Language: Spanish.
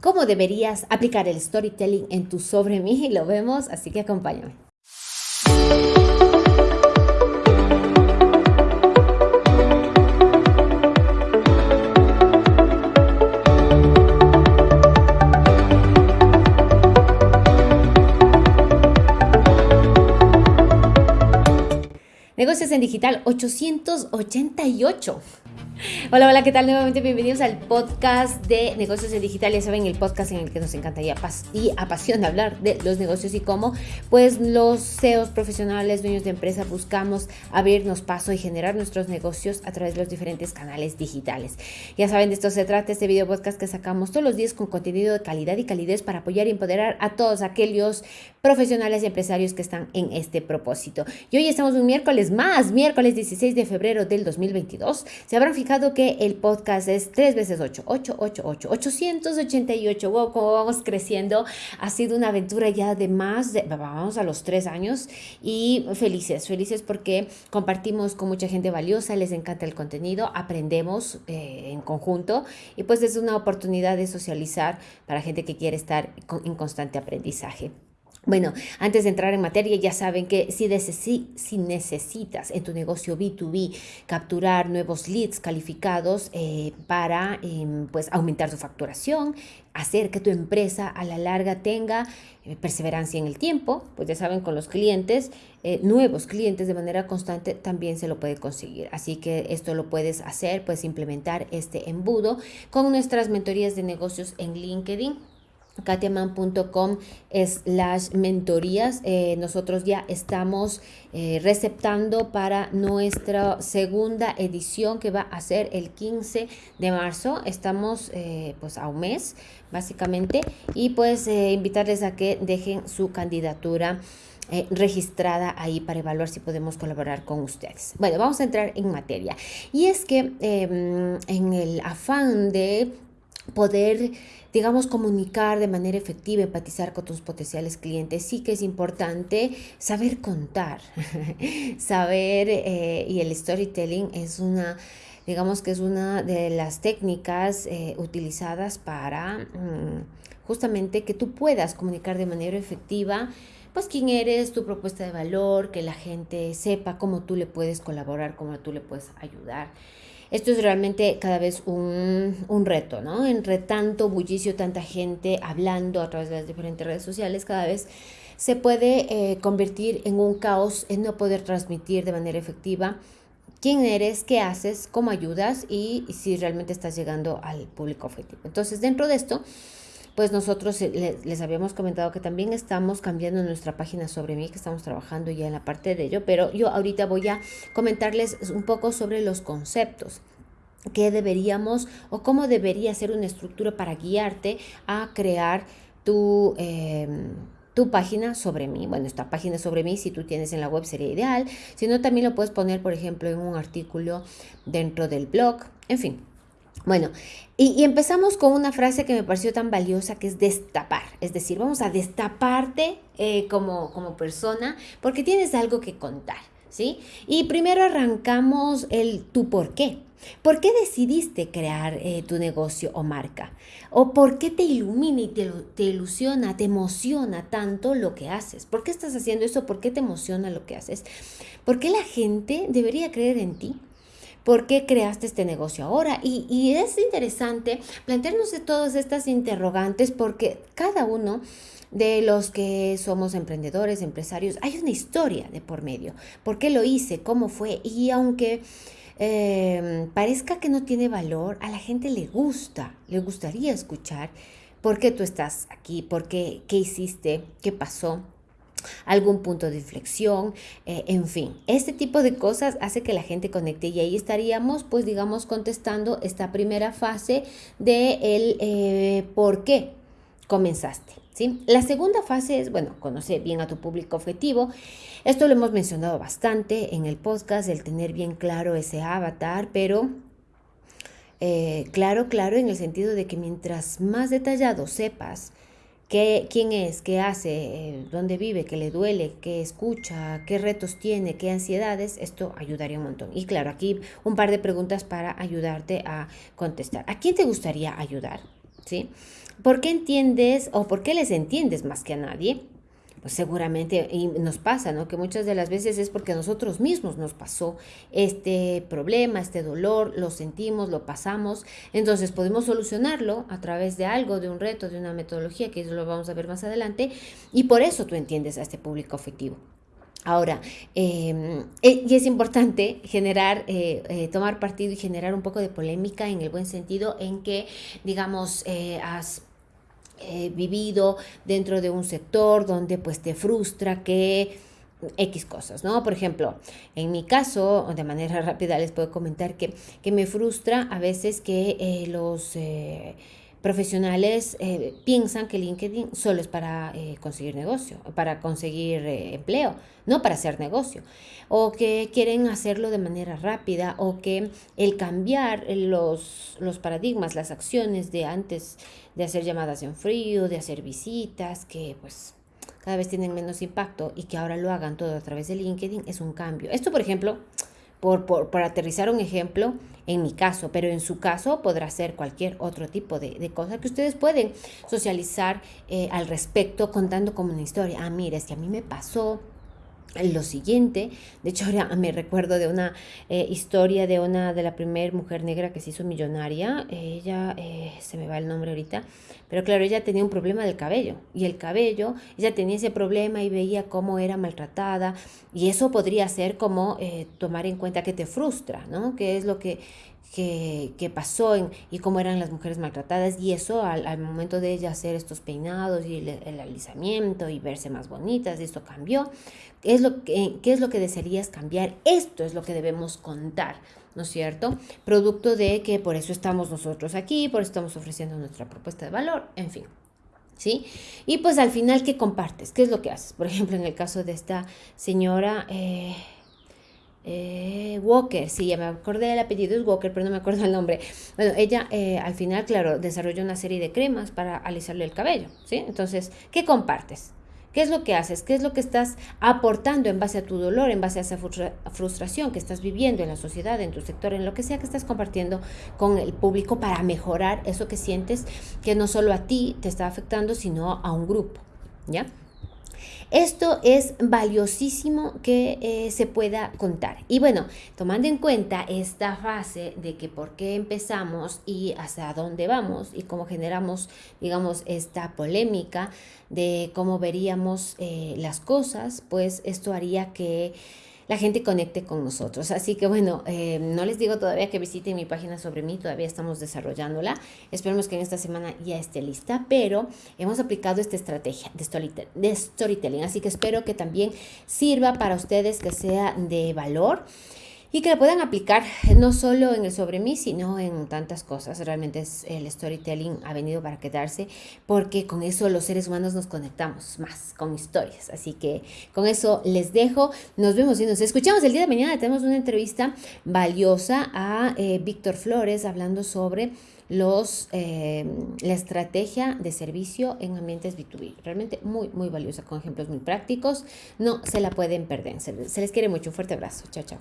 cómo deberías aplicar el storytelling en tu sobre mí y lo vemos, así que acompáñame. Negocios en Digital 888. Hola, hola, ¿qué tal? Nuevamente bienvenidos al podcast de negocios en digital. Ya saben, el podcast en el que nos encanta y, apasiona hablar de los negocios y cómo, pues, los CEOs profesionales, dueños de empresa, buscamos abrirnos paso y generar nuestros negocios a través de los diferentes canales digitales. Ya saben, de esto se trata este video podcast que sacamos todos los días con contenido de calidad y calidez para apoyar y empoderar a todos aquellos profesionales y empresarios que están en este propósito. Y hoy estamos un miércoles más, miércoles 16 de febrero del 2022. Se habrán fijado que el podcast es 3 veces 8, 8, 8, 8, 888. Wow, como vamos creciendo. Ha sido una aventura ya de más de, vamos a los 3 años y felices, felices porque compartimos con mucha gente valiosa, les encanta el contenido, aprendemos eh, en conjunto y pues es una oportunidad de socializar para gente que quiere estar en constante aprendizaje. Bueno, antes de entrar en materia, ya saben que si, si necesitas en tu negocio B2B capturar nuevos leads calificados eh, para em, pues, aumentar tu facturación, hacer que tu empresa a la larga tenga eh, perseverancia en el tiempo, pues ya saben, con los clientes, eh, nuevos clientes de manera constante también se lo puede conseguir. Así que esto lo puedes hacer, puedes implementar este embudo con nuestras mentorías de negocios en LinkedIn katiaman.com slash mentorías. Eh, nosotros ya estamos eh, receptando para nuestra segunda edición que va a ser el 15 de marzo. Estamos eh, pues a un mes básicamente y pues invitarles a que dejen su candidatura. registrada ahí para evaluar si podemos colaborar con ustedes. Bueno, vamos a entrar en materia. Y es que em, en el afán de poder digamos, comunicar de manera efectiva, empatizar con tus potenciales clientes, sí que es importante saber contar, saber, eh, y el storytelling es una, digamos que es una de las técnicas eh, utilizadas para mm, justamente que tú puedas comunicar de manera efectiva pues quién eres, tu propuesta de valor, que la gente sepa cómo tú le puedes colaborar, cómo tú le puedes ayudar. Esto es realmente cada vez un, reto, ¿no? Entre tanto bullicio, tanta gente hablando a través de las diferentes redes sociales, cada vez se puede eh, convertir en un caos en no poder transmitir de manera efectiva quién eres, qué haces, cómo ayudas y si realmente estás llegando al público objetivo. Entonces, dentro de esto, pues nosotros eh, les, habíamos comentado que también estamos cambiando nuestra página sobre mí, que estamos trabajando ya en la parte de ello, pero yo ahorita voy a comentarles un poco sobre los conceptos que deberíamos o cómo debería ser una estructura para guiarte a crear tu... Em, tu página sobre mí. Bueno, esta página sobre mí, si tú tienes en la web sería ideal. Si no, también lo puedes poner, por ejemplo, en un artículo dentro del blog. En fin, bueno, y, empezamos con una frase que me pareció tan valiosa que es destapar. Es decir, vamos a destaparte eh, como, como persona porque tienes algo que contar, ¿sí? Y primero arrancamos el tu por qué. ¿Por qué decidiste crear eh, tu negocio o marca? ¿O por qué te ilumina y te, te, ilusiona, te emociona tanto lo que haces? ¿Por qué estás haciendo eso? ¿Por qué te emociona lo que haces? ¿Por qué la gente debería creer en ti? ¿Por qué creaste este negocio ahora? Y, es interesante plantearnos de todas estas interrogantes porque cada uno de los que somos emprendedores, empresarios, hay una historia de por medio. ¿Por qué lo hice? ¿Cómo fue? Y aunque em, parezca que no tiene valor, a la gente le gusta, le gustaría escuchar por qué tú estás aquí, por qué, qué hiciste, qué pasó algún punto de inflexión, eh, en fin, este tipo de cosas hace que la gente conecte y ahí estaríamos, pues digamos, contestando esta primera fase de el eh, por qué comenzaste. ¿sí? La segunda fase es, bueno, conocer bien a tu público objetivo. Esto lo hemos mencionado bastante en el podcast, el tener bien claro ese avatar, pero eh, claro, claro, en el sentido de que mientras más detallado sepas, qué, quién es, qué hace, eh, dónde vive, qué le duele, qué escucha, qué retos tiene, qué ansiedades, esto ayudaría un montón. Y claro, aquí un par de preguntas para ayudarte a contestar. ¿A quién te gustaría ayudar? ¿sí? ¿Por qué entiendes o por qué les entiendes más que a nadie? Pues seguramente, y nos pasa, ¿no? Que muchas de las veces es porque nosotros mismos nos pasó este problema, este dolor, lo sentimos, lo pasamos, entonces podemos solucionarlo a través de algo, de un reto, de una metodología, que eso lo vamos a ver más adelante, y por eso tú entiendes a este público afectivo. Ahora, em, eh, y es importante generar, eh, eh, tomar partido y generar un poco de polémica en el buen sentido en que, digamos, has vivido dentro de un sector donde pues te frustra que X cosas, ¿no? Por ejemplo, en mi caso, de manera rápida les puedo comentar que, que me frustra a veces que los profesionales eh, piensan que LinkedIn solo es para eh, conseguir negocio, para conseguir eh, empleo, no para hacer negocio. O que quieren hacerlo de manera rápida o que el cambiar los, los paradigmas, las acciones de antes de hacer llamadas en frío, de hacer visitas, que pues cada vez tienen menos impacto y que ahora lo hagan todo a través de LinkedIn es un cambio. Esto, por ejemplo, por, por, aterrizar un ejemplo en mi caso, pero en su caso podrá ser cualquier otro tipo de, de cosa que ustedes pueden socializar eh, al respecto contando como una historia. Ah, mira, es que a mí me pasó lo siguiente, de hecho ahora me recuerdo de una eh, historia de una de la primera mujer negra que se hizo millonaria, ella eh, se me va el nombre ahorita, pero claro, ella tenía un problema del cabello. Y el cabello, ella tenía ese problema y veía cómo era maltratada. Y eso podría ser como eh, tomar en cuenta que te frustra, ¿no? Que es lo que que, pasó en, y cómo eran las mujeres maltratadas y eso al, momento de ella hacer estos peinados y el, alisamiento y verse más bonitas, esto cambió. ¿Qué es, lo que, ¿Qué es lo que desearías cambiar? Esto es lo que debemos contar, ¿no es cierto? Producto de que por eso estamos nosotros aquí, por eso estamos ofreciendo nuestra propuesta de valor, en fin. ¿Sí? Y pues al final, ¿qué compartes? ¿Qué es lo que haces? Por ejemplo, en el caso de esta señora... Eh, eh, Walker, sí, ya me acordé del apellido, es Walker, pero no me acuerdo el nombre. Bueno, ella eh, al final, claro, desarrolló una serie de cremas para alisarle el cabello, ¿sí? Entonces, ¿qué compartes? ¿Qué es lo que haces? ¿Qué es lo que estás aportando en base a tu dolor, en base a esa frustración que estás viviendo en la sociedad, en tu sector, en lo que sea que estás compartiendo con el público para mejorar eso que sientes que no solo a ti te está afectando, sino a un grupo, ¿ya? Esto es valiosísimo que eh, se pueda contar. Y bueno, tomando en cuenta esta fase de que por qué empezamos y hasta dónde vamos y cómo generamos, digamos, esta polémica de cómo veríamos eh, las cosas, pues esto haría que la gente conecte con nosotros. Así que bueno, eh, no les digo todavía que visiten mi página sobre mí, todavía estamos desarrollándola. Esperemos que en esta semana ya esté lista, pero hemos aplicado esta estrategia de, de storytelling, así que espero que también sirva para ustedes, que sea de valor y que la puedan aplicar no solo en el sobre mí, sino en tantas cosas. Realmente es, el storytelling ha venido para quedarse porque con eso los seres humanos nos conectamos más con historias. Así que con eso les dejo. Nos vemos y nos escuchamos el día de mañana. Tenemos una entrevista valiosa a eh, Víctor Flores hablando sobre los, eh, la estrategia de servicio en ambientes B2B. Realmente muy, muy valiosa, con ejemplos muy prácticos. No se la pueden perder. Se, se les quiere mucho. Un fuerte abrazo. Chao, chao.